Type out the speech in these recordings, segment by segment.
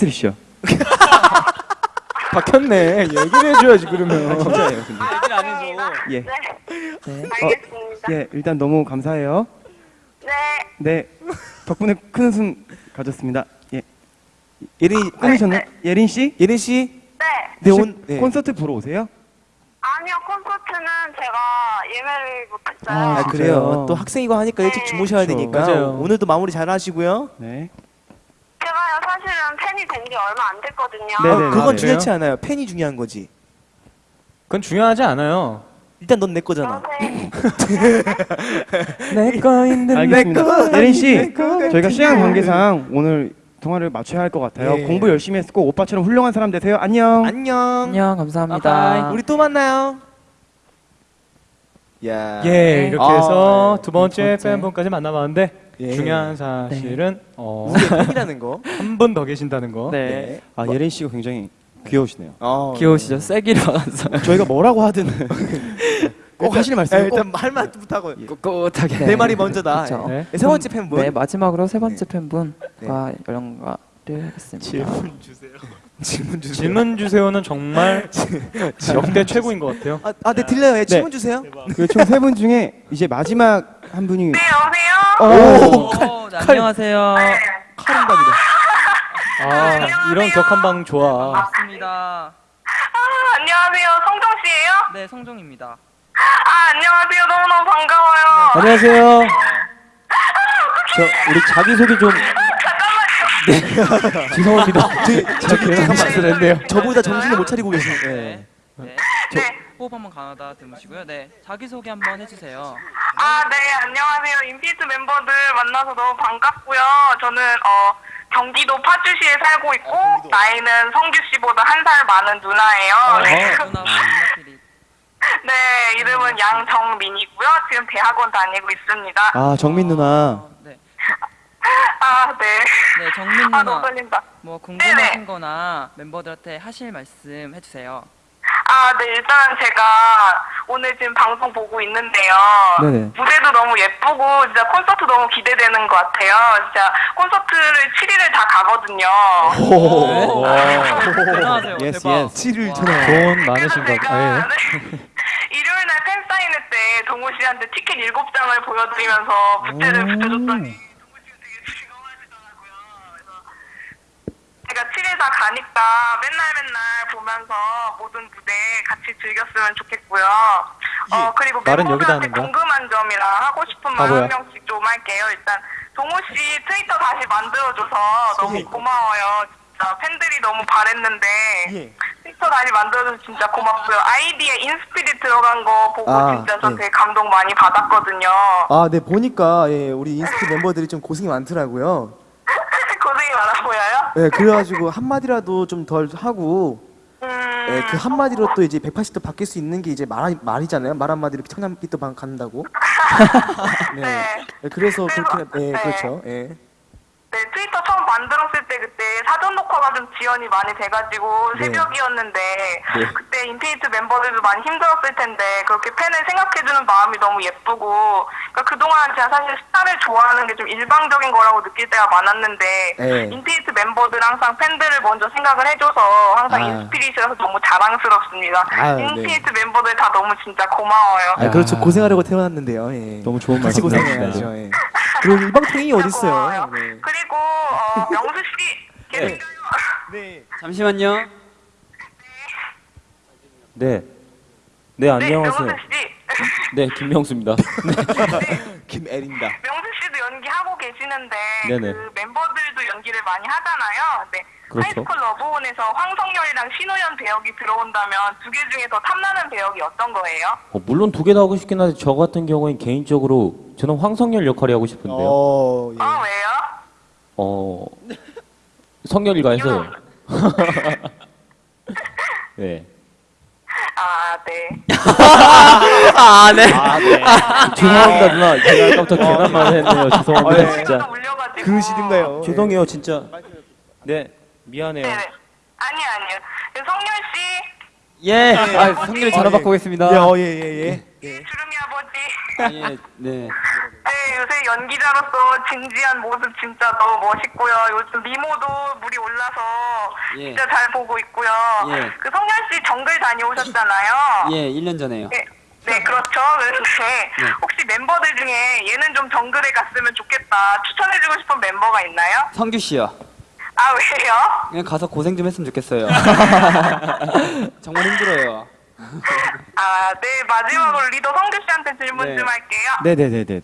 트랜스리시요. 박혔네. 얘기를 해줘야지 그러면. 진짜예요, 근데. 얘기를 안 해줘. 예. 네, 네. 알겠습니다. 예, 일단 너무 감사해요. 네, 네. 덕분에 큰 웃음 가졌습니다. 예. 예린 끊으셨나요? 예린 씨? 예린 씨. 네. 네, 온, 네. 콘서트 보러 오세요? 아니요, 콘서트는 제가 예매를 못했어요. 아, 아, 그래요. 또 학생이고 하니까 일찍 주무셔야 그렇죠. 되니까 맞아요. 오늘도 마무리 잘 하시고요. 네. 사실은 팬이 된 지 얼마 안 됐거든요. 네, 어, 네, 그건 네. 중요치 않아요. 팬이 중요한 거지. 그건 중요하지 않아요. 일단 넌 내 거잖아. 내 거인데 알겠습니다. 예린 씨, 저희가 시간 걸. 관계상 오늘 통화를 맞춰야 할 것 같아요. 예. 공부 열심히 꼭 오빠처럼 훌륭한 사람 되세요. 안녕. 안녕. 안녕 감사합니다. 바이바이. 우리 또 만나요. 야. 예, 이렇게 아, 해서 네. 두 번째 두 번째. 팬분까지 만나봤는데 예. 중요한 사실은 어, 팬이라는 거. 한 분 더 계신다는 거. 네. 아, 예린 씨가 굉장히 귀여우시네요. 어, 귀여우시죠? 세기로 왔어요. 저희가 뭐라고 하든 꼭 하실 말씀 네, 꼭 일단 할 말부터 하고 ቁቁ하게. 내 말이 먼저다. 그쵸. 예. 네. 세 번째 팬분. 네 마지막으로 세 번째 팬분과 연락을 했습니다. 질문 주세요. 질문 주세요. 질문 주세요는 정말 역대 최고인 것 같아요. 아, 아, 네 들려요. 예, 질문 주세요. 그 총 세 분 중에 이제 마지막 한 분이 네, 여보세요? 오, 오, 네, 안녕하세요. 칼음각이다. 아, 이런 격한 방 좋아. 반갑습니다. 아, 안녕하세요. 성정 씨예요? 네 성종입니다. 아, 안녕하세요. 너무너무 반가워요. 안녕하세요. 저 우리 자기 소개 좀 죄송합니다. 저기 잠깐만. 저보다 정신을 못 차리고 계시네. 네. 네. 네. 호흡 한번 가다 들으시고요. 네. 자기 소개 한번 해주세요. 아, 네, 안녕하세요. 인피니트 멤버들 만나서 너무 반갑고요. 저는 어 경기도 파주시에 살고 있고 나이는 성규 씨보다 한 살 많은 누나예요. 네. 누나 누나끼리. 네, 이름은 양정민이고요. 지금 대학원 다니고 있습니다. 아, 정민 누나. 어, 네. 아, 네. 네 정민 아, 너무 누나. 떨린다. 뭐 궁금하신 네네. 거나 멤버들한테 하실 말씀 해주세요. 아, 네, 일단 제가 오늘 지금 방송 보고 있는데요. 네네. 무대도 너무 예쁘고, 진짜 콘서트 너무 기대되는 것 같아요. 진짜 콘서트를 7일을 다 가거든요. 오. 대단하세요. yes, 대박. yes. 7일 와. 전에. 돈 많으신가 제가 봐요. 네, 일요일 날 팬사인회 때 동우 씨한테 티켓 7장을 보여드리면서 부채를 붙여줬더니 동우 씨가 되게 즐거워하시더라고요. 그래서 제가 7일 다 가니까 맨날 맨날 보면서 모든 무대 같이 즐겼으면 좋겠고요. 어 그리고 말은 여기다 멤버들한테? 궁금한 점이랑 하고 싶은 말 바보야. 한 명씩 좀 할게요. 일단 동호 씨 트위터 다시 만들어줘서 너무 예. 고마워요. 진짜 팬들이 너무 바랬는데 예. 트위터 다시 만들어줘서 진짜 고맙고요. 아이디에 인스피릿 들어간 거 보고 아, 진짜 저 네. 되게 감동 많이 받았거든요. 아, 네 보니까 예, 우리 인스티 멤버들이 좀 고생이 많더라고요. 예, 그래가지고 한 마디라도 좀 덜 하고 음, 예, 그 한마디로 또 이제 180도 바뀔 수 있는 게 이제 말, 말이잖아요. 말 한마디로 청량빛도 방- 간다고. 네. 네. 예, 그래서 그렇게, 예, 네. 그렇죠. 예. 네, 트위터 처음 만들었을 때 그때 사전 녹화가 좀 지연이 많이 돼가지고 네. 새벽이었는데 네. 그때 인피니트 멤버들도 많이 힘들었을 텐데 그렇게 팬을 생각해주는 마음이 너무 예쁘고 그러니까 그동안 제가 사실 스타를 좋아하는 게 좀 일방적인 거라고 느낄 때가 많았는데 네. 인피니트 멤버들 항상 팬들을 먼저 생각을 해줘서 항상 아. 인스피릿이어서 너무 자랑스럽습니다. 아유, 네. 인피니트 멤버들 다 너무 진짜 고마워요. 아, 그렇죠. 고생하려고 태어났는데요. 예. 너무 좋은 같이 말씀 고생해야죠. 예. 그리고 일방통행이 어딨어요. 고마워요. 네. 그리고 어, 명수 씨 계신가요? 네. 잠시만요. 네. 네, 네, 안녕하세요. 명수 씨. 네, 김명수입니다. 김애린다. 명수 씨도 연기하고 계시는데 네네. 그 멤버들도 연기를 많이 하잖아요. 네. 그렇죠. 하이스쿨 러브온에서 황성열이랑 신우현 배역이 들어온다면 두 개 중에 더 탐나는 배역이 어떤 거예요? 어, 물론 두개다 하고 싶긴 한데 저 같은 경우엔 개인적으로 저는 황성열 역할이 하고 싶은데요. 어, 예. 어 왜요? 어, 성열이가 해서요. 네. 아 네. 아 네. 죄송합니다 누나. 제가 아까부터 괜한 말 했네요. 죄송합니다 아, 예. 진짜. 또 울려가지고. 그러시든가요. 죄송해요 진짜. 네, 미안해요. 네네. 아니 아니요. 그 성열 씨, 예. 네. 아 성렬이 전화 받고 예, 오겠습니다. 어, 예, 예, 예. 예. 주름이 아버지. 아, 예, 네. 네, 요새 연기자로서 진지한 모습 진짜 너무 멋있고요. 요즘 미모도 물이 올라서 예. 진짜 잘 보고 있고요. 예. 그 성현 씨 정글 다녀오셨잖아요. 예, 1년 전에요. 네, 네, 그렇죠. 그런데 혹시 멤버들 중에 얘는 좀 정글에 갔으면 좋겠다 추천해주고 싶은 멤버가 있나요? 성규 씨요. 아 왜요? 그냥 가서 고생 좀 했으면 좋겠어요. 정말 힘들어요. 아, 네 마지막으로 리더 성규 씨한테 질문 네. 좀 할게요. 네네네네네.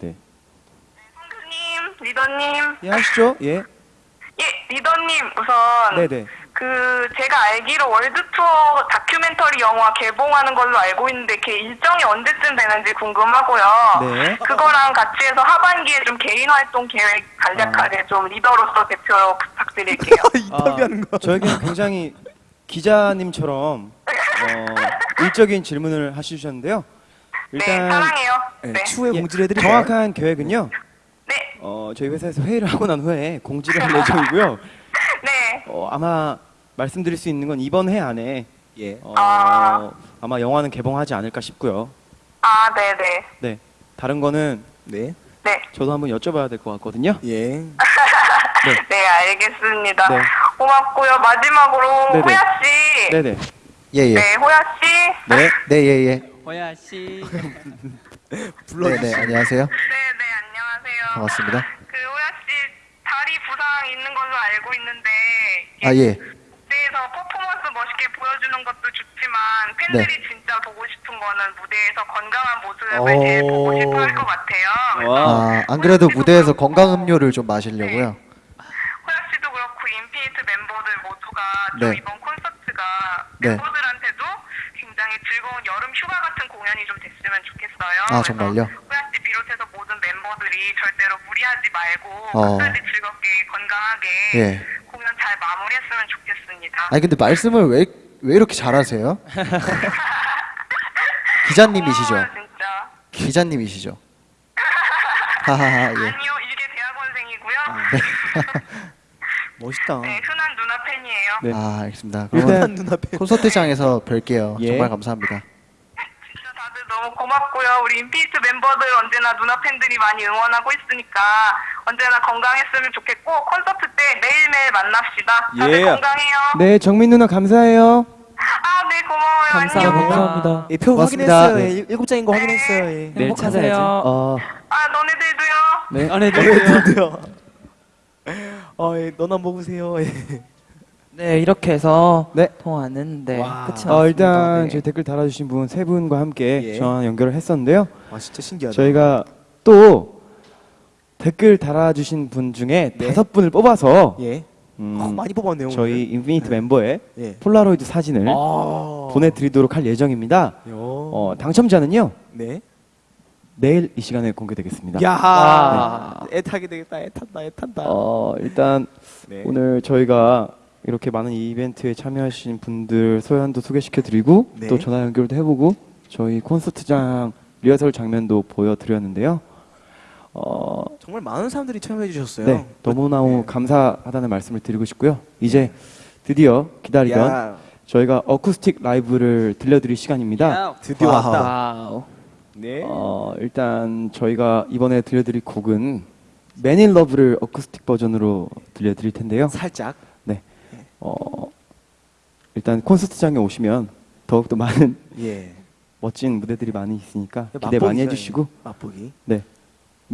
성규님, 리더님, 예 하시죠. 예. 예, 리더님 우선 네네. 그 제가 알기로 월드 투어 다큐멘터리 영화 개봉하는 걸로 알고 있는데 그 일정이 언제쯤 되는지 궁금하고요. 네. 그거랑 같이 해서 하반기에 좀 개인 활동 계획 간략하게 좀 리더로서 대표로 부탁드릴게요. 인터뷰하는 거. 저에게 굉장히 기자님처럼 어, 일적인 질문을 하시셨는데요. 네, 일단 사랑해요. 네, 네. 추후에 예, 공지를 해드릴까요? 정확한 계획은요. 네, 어, 저희 회사에서 회의를 하고 난 후에 공지를 할 예정이고요. 네. 어, 아마 말씀드릴 수 있는 건 이번 해 안에 예. 어, 아. 아마 영화는 개봉하지 않을까 싶고요. 아, 네, 네. 네. 다른 거는 네. 네. 저도 한번 여쭤봐야 될 것 같거든요. 예. 네, 알겠습니다. 네. 고맙고요. 마지막으로 네네. 호야 씨. 네네. 예, 예. 네, 호야 씨. 네. 네, 예, 예. 호야 씨. 네, 네, 안녕하세요. 네, 네, 안녕하세요. 반갑습니다. 부상 있는 걸로 알고 있는데 아, 예. 무대에서 퍼포먼스 멋있게 보여주는 것도 좋지만 팬들이 네. 진짜 보고 싶은 거는 무대에서 건강한 모습을 제일 오. 보고 싶어 할 것 같아요. 아, 안 그래도 무대에서 건강 음료를 좀 마시려고요. 호야 씨도 그렇고 인피니트 멤버들 모두가 좀 네. 이번 콘서트가 네. 멤버들한테도 굉장히 즐거운 여름 휴가 같은 공연이 좀 됐으면 좋겠어요. 아, 정말요? 호야 씨 비롯해서 모든 멤버들이 절대로 무리하지 말고 어. 끝까지 예. 공연 잘 마무리했으면 좋겠습니다. 아니 근데 말씀을 왜, 왜 이렇게 잘하세요? 기자님이시죠? 고마워요, 진짜. 기자님이시죠? 하하하, 예. 아니요, 일개 대학원생이고요. 멋있다. 네, 흔한 누나 팬이에요. 네. 아, 알겠습니다. 일단 그러면 눈앞에. 콘서트장에서 뵐게요. 예. 정말 감사합니다. 너무 고맙고요. 우리 인피니트 멤버들 언제나 누나 팬들이 많이 응원하고 있으니까 언제나 건강했으면 좋겠고 콘서트 때 매일매일 만납시다. 다들 예. 건강해요. 네, 정민 누나 감사해요. 아, 네, 고마워요. 감사합니다. 안녕. 감사합니다. 예, 표 고맙습니다. 확인했어요. 네. 예, 일곱 장인 거 확인했어요. 예. 내일 찾아야지. 행복하세요. 어, 아, 너네들도요. 네. 안에 드디어. 어, 예, 너나 먹으세요. 예. 네, 이렇게 해서 네. 통화는 네, 와. 끝이 났습니다. 어, 일단 네. 저희 댓글 달아주신 분 세 분과 함께 예. 전화 연결을 했었는데요. 와, 진짜 신기하다. 저희가 또 댓글 달아주신 분 중에 네. 다섯 분을 뽑아서 예. 음, 어, 많이 뽑았네요. 저희 인피니트 멤버의 오늘. 예. 폴라로이드 사진을 아. 보내드리도록 할 예정입니다. 요. 어, 당첨자는요 네. 내일 이 시간에 공개되겠습니다. 야. 아. 애타게 되겠다. 애탄다. 애탄다. 어, 일단 네. 오늘 저희가 이렇게 많은 이벤트에 참여하신 분들 사연도 소개시켜드리고 네. 또 전화 연결도 해보고 저희 콘서트장 리허설 장면도 보여드렸는데요. 어, 정말 많은 사람들이 참여해 주셨어요. 네, 너무너무 감사하다는 말씀을 드리고 싶고요. 이제 드디어 기다리던 야, 저희가 어쿠스틱 라이브를 들려드릴 시간입니다. 드디어 wow. 왔다. wow. 네. 어, 일단 저희가 이번에 들려드릴 곡은 in Love를 어쿠스틱 버전으로 들려드릴 텐데요. 살짝. 어, 일단 콘서트장에 오시면 더욱더 많은 예. 멋진 무대들이 많이 있으니까 기대 맛보기 많이. 해주시고 맛보기. 네,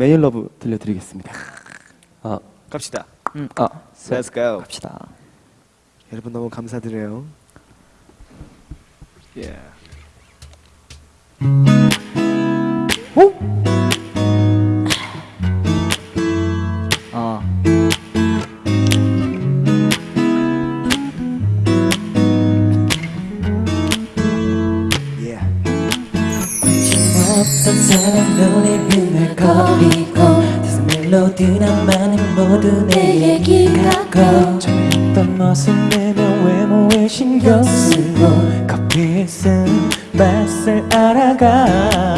in Love 들려드리겠습니다. 갑시다. 음, 아, Let's go. 갑시다. 여러분 너무 감사드려요. 예. 어. 사람 눈에 흥얼거리고 다섯 멜로디나만은 모두 내 얘기 같고 어떤 멋을 내며 외모에 신경 쓰고 커피에 쓴 맛을 알아가.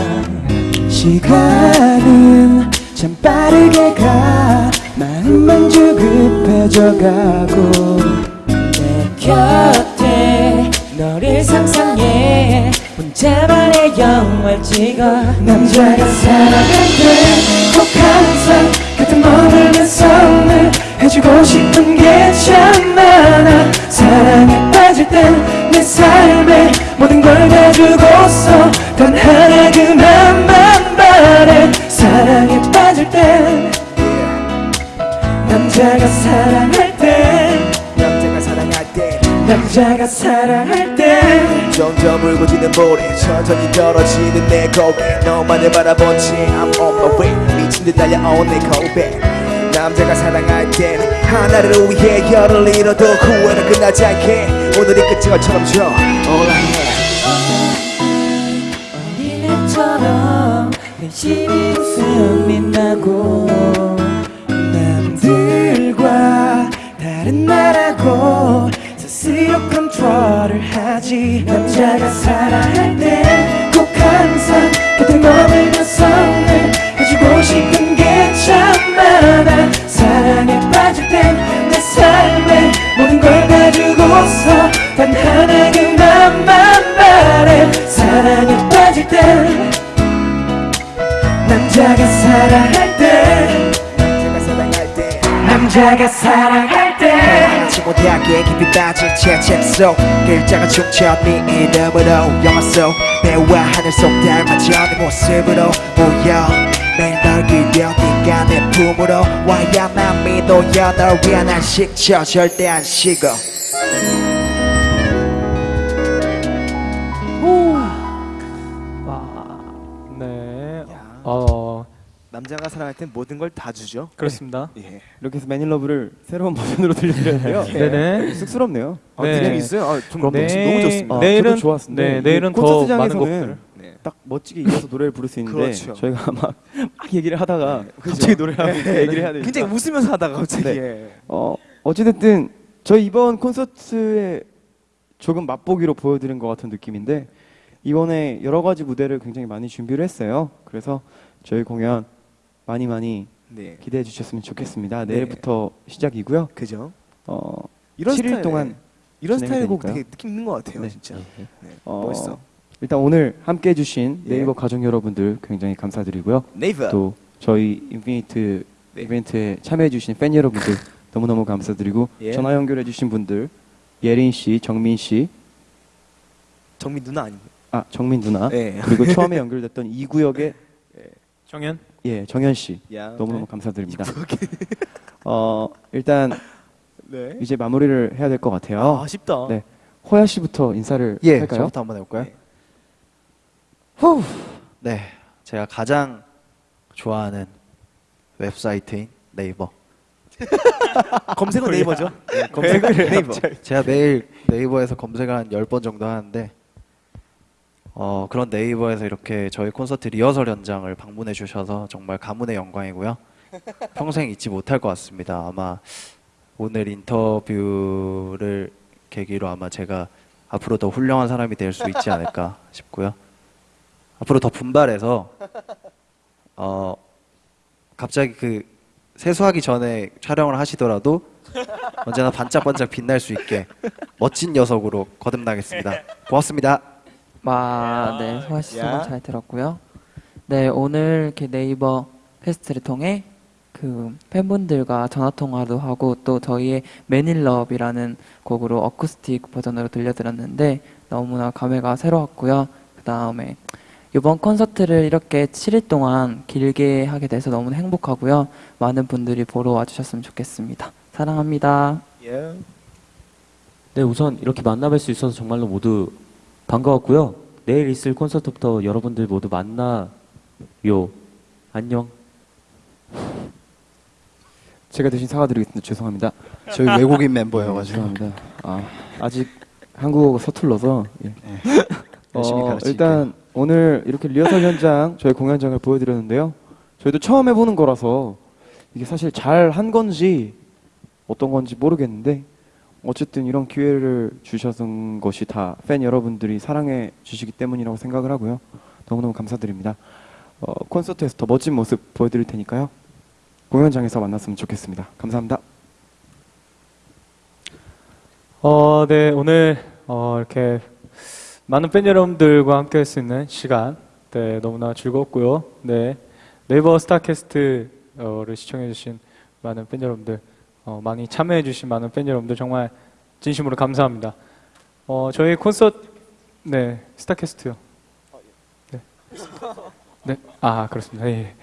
시간은 참 빠르게 가. 마음만 조급해져가고 내 곁에 너를 상상해 혼자만의 영화를 찍어. 남자가 꼭 항상 곁 모래 천천히 떨어지는 내 고개 너만을 바라본 채 I'm on my way. 미친 듯 달려온 내 고백 남자가 사랑할 땐 하나를 위해 열을 잃어도 후회는 끝나지 않게. 오늘이 끝인 것처럼 줘. All I have. 어린애처럼 열심히 웃음이 나고 남들과 다른 나라고 컨트롤을 하지. 남자가 사랑할 때꼭 항상 곁에 머물면서 늘 해주고 싶은 책 속 글자가 춤춰 네 이름으로 영화 속 배와 하늘 속 닮아져 네 모습으로 보여. 매일 널 그려 네가 내 품으로 와야만 믿어야 널 위한 한 식초 절대 안 식어 남자가 사랑할 땐 모든 걸 다 주죠 그렇습니다. 예. 이렇게 해서 매닐러브를 새로운 버전으로 들려드렸는데요. 네네. 쑥스럽네요. 아, 네. 느낌 있어요? 아, 좀 네. 너무 좋습니다 아, 내일은 좋았습니다. 네, 내일은 더 많은 곡들. 네. 딱 멋지게 이어서 노래를 부를 수 있는데 그렇죠. 저희가 막, 막 얘기를 하다가 그죠? 갑자기 노래를 하고 얘기를 해야 되니까 굉장히 웃으면서 하다가 갑자기 네. 예. 어, 어찌됐든 저희 이번 콘서트에 조금 맛보기로 보여드린 것 같은 느낌인데 이번에 여러 가지 무대를 굉장히 많이 준비를 했어요. 그래서 저희 공연 많이 많이 네. 기대해 주셨으면 좋겠습니다. 네. 내일부터 시작이고요. 그죠? 어, 이런 7일 스타일, 동안 이런 스타일 곡. 되게 느낌 있는 것 같아요 네. 진짜 네. 어, 멋있어 일단 오늘 함께 해주신 예. 네이버 가족 여러분들 굉장히 감사드리고요. 네이버 또 저희 인피니트 네. 이벤트에 참여해주신 팬 여러분들 너무너무 감사드리고 예. 전화 연결해주신 분들 예린 씨, 정민 씨, 정민 누나 아니에요? 아 정민 누나 네. 그리고 처음에 연결됐던 이 구역의 정현. 예 정현 씨 야, 너무너무 감사드립니다. 어 일단 네. 이제 마무리를 해야 될 것 같아요. 아, 아쉽다. 네. 호야 씨부터 인사를 예, 할까요? 저부터 한번 해볼까요? 네. 후, 네, 제가 가장 좋아하는 웹사이트인 네이버. 검색은 네이버죠. 네, 검색은 네이버. 제가 매일 네이버에서 검색을 한 10번 정도 하는데 어, 그런 네이버에서 이렇게 저희 콘서트 리허설 현장을 방문해 주셔서 정말 가문의 영광이고요. 평생 잊지 못할 것 같습니다. 아마 오늘 인터뷰를 계기로 아마 제가 앞으로 더 훌륭한 사람이 될 수 있지 않을까 싶고요. 앞으로 더 분발해서 어 갑자기 그 세수하기 전에 촬영을 하시더라도 언제나 반짝반짝 빛날 수 있게 멋진 녀석으로 거듭나겠습니다. 고맙습니다. 와, 네, 소아 씨 야. 소감 잘 들었고요. 네, 오늘 이렇게 네이버 페스트를 통해 그 팬분들과 전화 통화도 하고 또 저희의 매닐럽이라는 곡으로 어쿠스틱 버전으로 들려드렸는데 너무나 감회가 새로웠고요. 그 다음에 이번 콘서트를 이렇게 7일 동안 길게 하게 돼서 너무 행복하고요. 많은 분들이 보러 와주셨으면 좋겠습니다. 사랑합니다. 예. 네, 우선 이렇게 만나뵐 수 있어서 정말로 모두 반가웠고요. 내일 있을 콘서트부터 여러분들 모두 만나요. 안녕. 제가 대신 사과드리겠습니다. 죄송합니다. 저희 외국인 멤버여가지고 죄송합니다. 아, 아직 한국어가 서툴러서 예. 열심히 어. 일단 오늘 이렇게 리허설 현장 저희 공연장을 보여드렸는데요. 저희도 처음 해보는 거라서 이게 사실 잘 한 건지 어떤 건지 모르겠는데 어쨌든 이런 기회를 주셔서 것이 다 팬 여러분들이 사랑해 주시기 때문이라고 생각을 하고요. 너무너무 감사드립니다. 어, 콘서트에서 더 멋진 모습 보여드릴 테니까요. 공연장에서 만났으면 좋겠습니다. 감사합니다. 어, 네, 오늘 어, 이렇게 많은 팬 여러분들과 함께 할 수 있는 시간 네, 너무나 즐거웠고요. 네. 네이버 스타캐스트를 시청해 주신 많은 팬 여러분들 어, 많이 참여해 주신 많은 팬 여러분들 정말 진심으로 감사합니다. 어, 저희 콘서트 네, 스타캐스트요. 네. 네. 아, 그렇습니다. 예.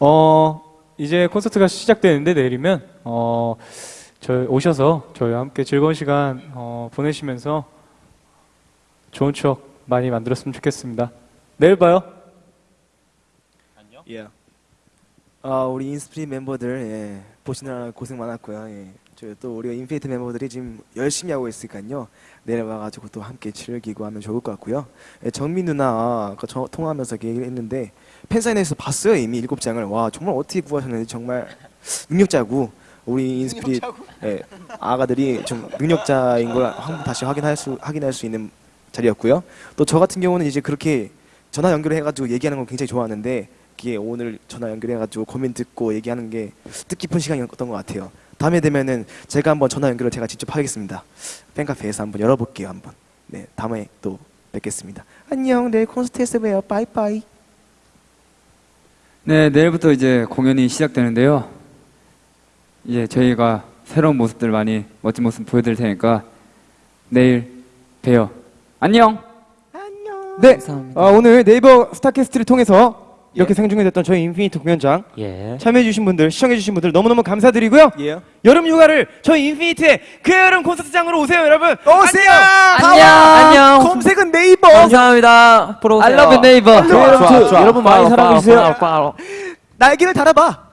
어, 이제 콘서트가 시작되는데 내일이면 어, 저희 오셔서 저희와 함께 즐거운 시간 어, 보내시면서 좋은 추억 많이 만들었으면 좋겠습니다. 내일 봐요. 예. 아 우리 인스피릿 멤버들 예, 보시느라 고생 많았고요. 예. 저희 또 우리 인피니트 멤버들이 지금 열심히 하고 있으니까요. 내일 와가지고 또 함께 즐기고 하면 좋을 것 같고요. 예, 정민 누나 아까 저 통화하면서 그 얘기를 했는데 팬사인회에서 봤어요 이미 일곱 장을 와 정말 어떻게 구하셨는지 정말 능력자고 우리 인스피릿 예, 아가들이 좀 능력자인 걸 한번 다시 확인할 수 확인할 수 있는 자리였고요. 또 저 같은 경우는 이제 그렇게 전화 연결을 해가지고 얘기하는 걸 굉장히 좋아하는데 이게 오늘 전화 연결해가지고 고민 듣고 얘기하는 게 뜻깊은 시간이었던 것 같아요. 다음에 되면은 제가 한번 전화 연결을 제가 직접 하겠습니다. 팬카페에서 한번 열어볼게요 한번. 네 다음에 또 뵙겠습니다. 안녕 내일 콘서트에서 봬요. 빠이빠이. 네, 내일부터 이제 공연이 시작되는데요. 이제 저희가 새로운 모습들 많이 멋진 모습 보여드릴 테니까 내일 봬요. 안녕. 네, 감사합니다. 어, 오늘 네이버 스타캐스트를 통해서 이렇게 생중계 됐던 저희 인피니트 공연장 예. 참여해주신 분들, 시청해주신 분들 너무너무 감사드리고요. 예. 여름 휴가를 저희 인피니트의 그 여름 콘서트장으로 오세요, 여러분. 오세요. 안녕. 안녕. 검색은 네이버. 감사합니다. 보러 오세요. I love you, 네이버. 좋아, 좋아, 좋아. 여러분 많이 사랑해 주세요. 날개를 달아봐.